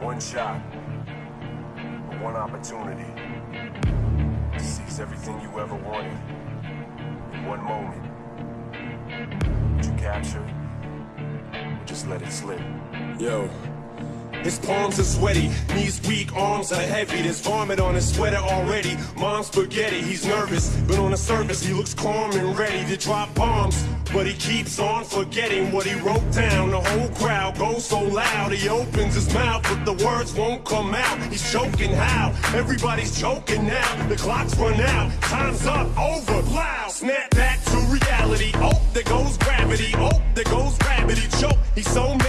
One shot, one opportunity to seize everything you ever wanted in one moment. Would you capture just let it slip? Yo. His palms are sweaty, knees weak, arms are heavy. There's vomit on his sweater already. Mom's spaghetti, he's nervous, but on the surface he looks calm and ready to drop bombs. But he keeps on forgetting what he wrote down. The whole crowd goes so loud, he opens his mouth, but the words won't come out. He's choking how? Everybody's choking now. The clock's run out, time's up, over, loud. Snap back to reality. Oh, there goes gravity. Oh, there goes Rabbit. Choke. He's so mad,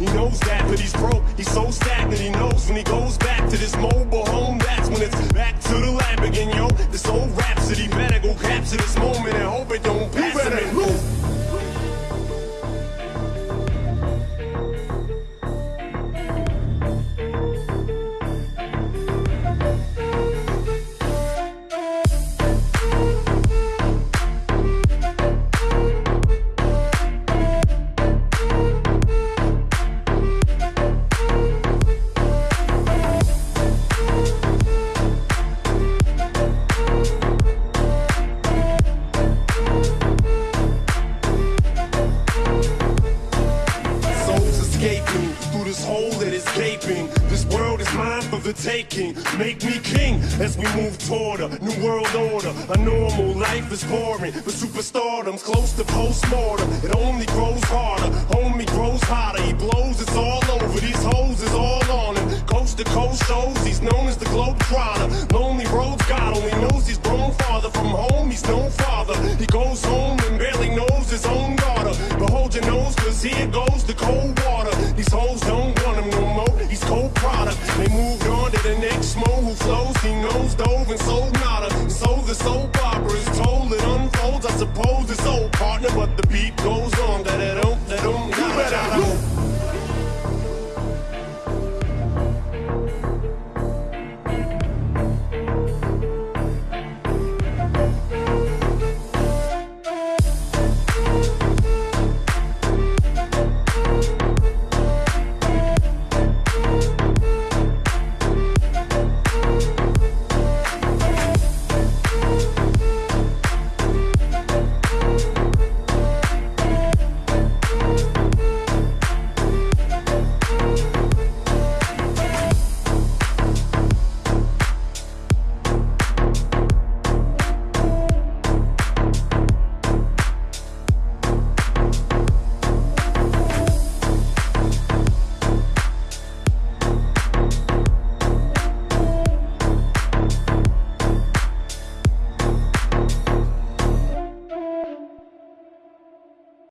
He knows that, but he's broke. He's so stagnant. He knows when he goes back to this mobile home. That's when it's back to the lab again, yo. This old rhapsody better go capture this moment and hope it don't this hole that is gaping. This world is mine for the taking. Make me king as we move toward a new world order. A normal life is boring, but superstardom's close to postmortem. It only grows harder, homie grows hotter. He blows, it's all over. These hoes is all on him. Coast to coast shows, he's known as the globe trotter. Lonely roads, God only knows he's grown farther from home. He's no father. He goes home and barely knows his own daughter. But hold your nose, cause here goes the cold water. These hoes don't cold product. They moved on to the next mo who flows. He knows dove and sold nada. So the soap opera is told, it unfolds. I suppose it's old partner, but the beat goes on.